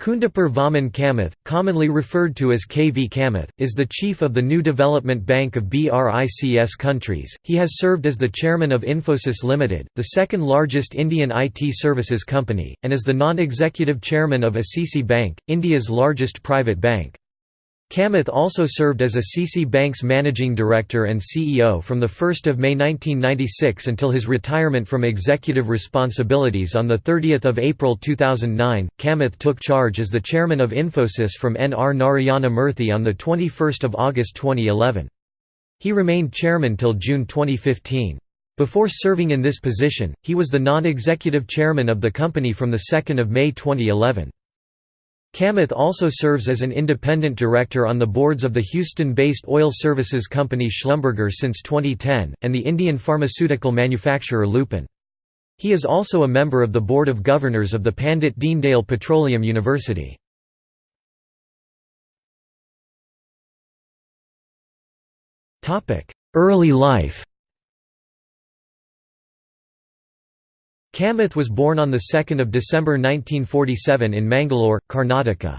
Kundapur Vaman Kamath, commonly referred to as KV Kamath, is the chief of the New Development Bank of BRICS countries. He has served as the chairman of Infosys Limited, the second largest Indian IT services company, and as the non-executive chairman of ICICI Bank, India's largest private bank. Kamath also served as ICICI Bank's managing director and CEO from 1 May 1996 until his retirement from executive responsibilities on 30 April 2009. Kamath took charge as the chairman of Infosys from N. R. Narayana Murthy on 21 August 2011. He remained chairman till June 2015. Before serving in this position, he was the non-executive chairman of the company from 2 May 2011. Kamath also serves as an independent director on the boards of the Houston-based oil services company Schlumberger since 2010, and the Indian pharmaceutical manufacturer Lupin. He is also a member of the Board of Governors of the Pandit Deendayal Petroleum University. Early life Kamath was born on 2 December 1947 in Mangalore, Karnataka.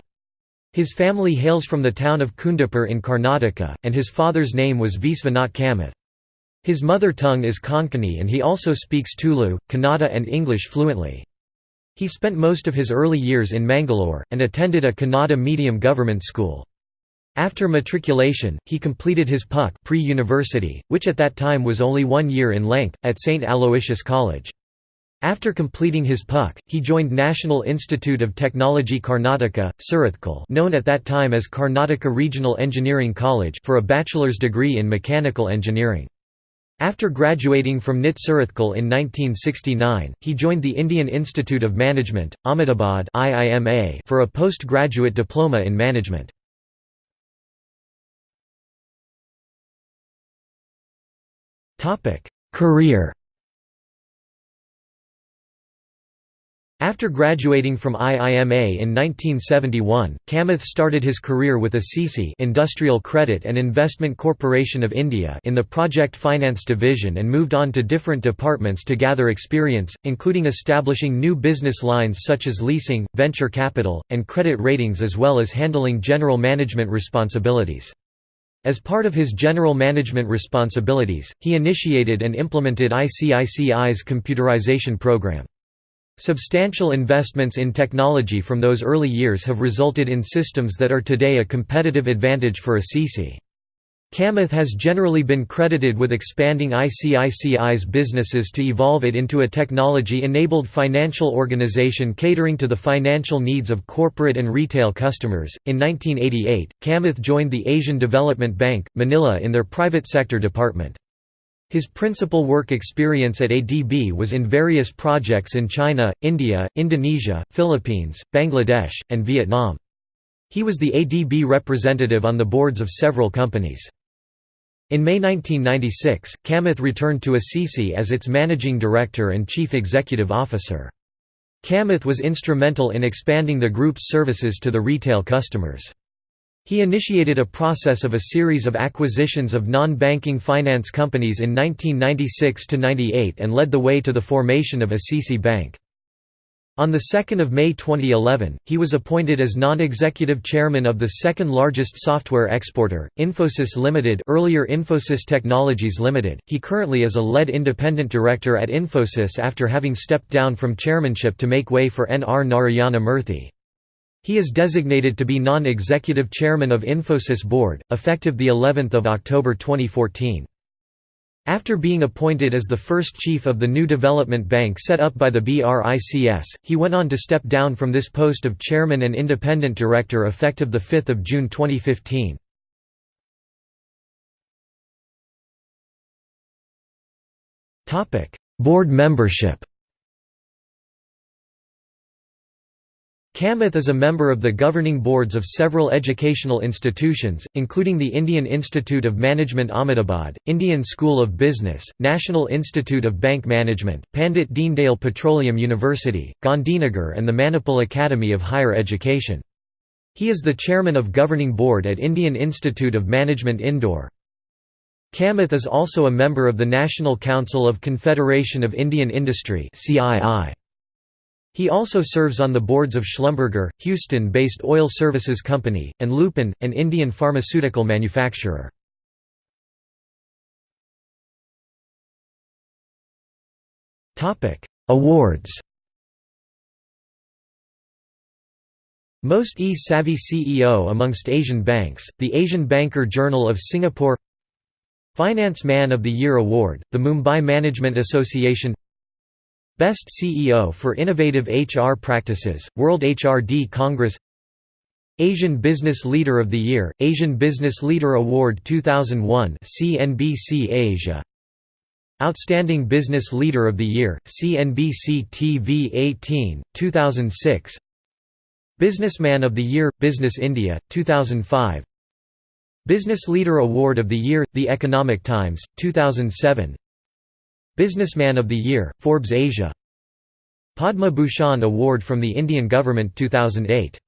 His family hails from the town of Kundapur in Karnataka, and his father's name was Visvanath Kamath. His mother tongue is Konkani and he also speaks Tulu, Kannada and English fluently. He spent most of his early years in Mangalore, and attended a Kannada medium government school. After matriculation, he completed his PUC pre-university, which at that time was only one year in length, at St. Aloysius College. After completing his PUC, he joined National Institute of Technology Karnataka, Surathkal known at that time as Karnataka Regional Engineering College for a bachelor's degree in mechanical engineering. After graduating from NIT Surathkal in 1969, he joined the Indian Institute of Management, Ahmedabad for a postgraduate diploma in management. Career After graduating from IIMA in 1971, Kamath started his career with ICICI Industrial Credit and Investment Corporation of India in the Project Finance Division and moved on to different departments to gather experience, including establishing new business lines such as leasing, venture capital, and credit ratings as well as handling general management responsibilities. As part of his general management responsibilities, he initiated and implemented ICICI's computerization program. Substantial investments in technology from those early years have resulted in systems that are today a competitive advantage for ICICI. Kamath has generally been credited with expanding ICICI's businesses to evolve it into a technology-enabled financial organization catering to the financial needs of corporate and retail customers. In 1988, Kamath joined the Asian Development Bank, Manila in their private sector department. His principal work experience at ADB was in various projects in China, India, Indonesia, Philippines, Bangladesh, and Vietnam. He was the ADB representative on the boards of several companies. In May 1996, Kamath returned to ICICI as its managing director and chief executive officer. Kamath was instrumental in expanding the group's services to the retail customers. He initiated a process of a series of acquisitions of non-banking finance companies in 1996–98 and led the way to the formation of ICICI Bank. On 2 May 2011, he was appointed as non-executive chairman of the second-largest software exporter, Infosys Limited earlier Infosys Technologies Limited. He currently is a lead independent director at Infosys after having stepped down from chairmanship to make way for N. R. Narayana Murthy. He is designated to be non-executive chairman of Infosys board, effective the 11th of October 2014. After being appointed as the first chief of the new development bank set up by the BRICS, he went on to step down from this post of chairman and independent director effective 5 June 2015. Board membership Kamath is a member of the governing boards of several educational institutions, including the Indian Institute of Management Ahmedabad, Indian School of Business, National Institute of Bank Management, Pandit Deendayal Petroleum University, Gandhinagar and the Manipal Academy of Higher Education. He is the chairman of governing board at Indian Institute of Management Indore. Kamath is also a member of the National Council of Confederation of Indian Industry CII. He also serves on the boards of Schlumberger, Houston-based oil services company, and Lupin, an Indian pharmaceutical manufacturer. Awards. Most e-savvy CEO amongst Asian banks, the Asian Banker Journal of Singapore. Finance Man of the Year Award, the Mumbai Management Association Best CEO for Innovative HR Practices, World HRD Congress. Asian Business Leader of the Year, Asian Business Leader Award 2001 CNBC Asia. Outstanding Business Leader of the Year, CNBC TV 18, 2006 Businessman of the Year, Business India, 2005 Business Leader Award of the Year, The Economic Times, 2007 Businessman of the Year, Forbes Asia. Padma Bhushan Award from the Indian Government 2008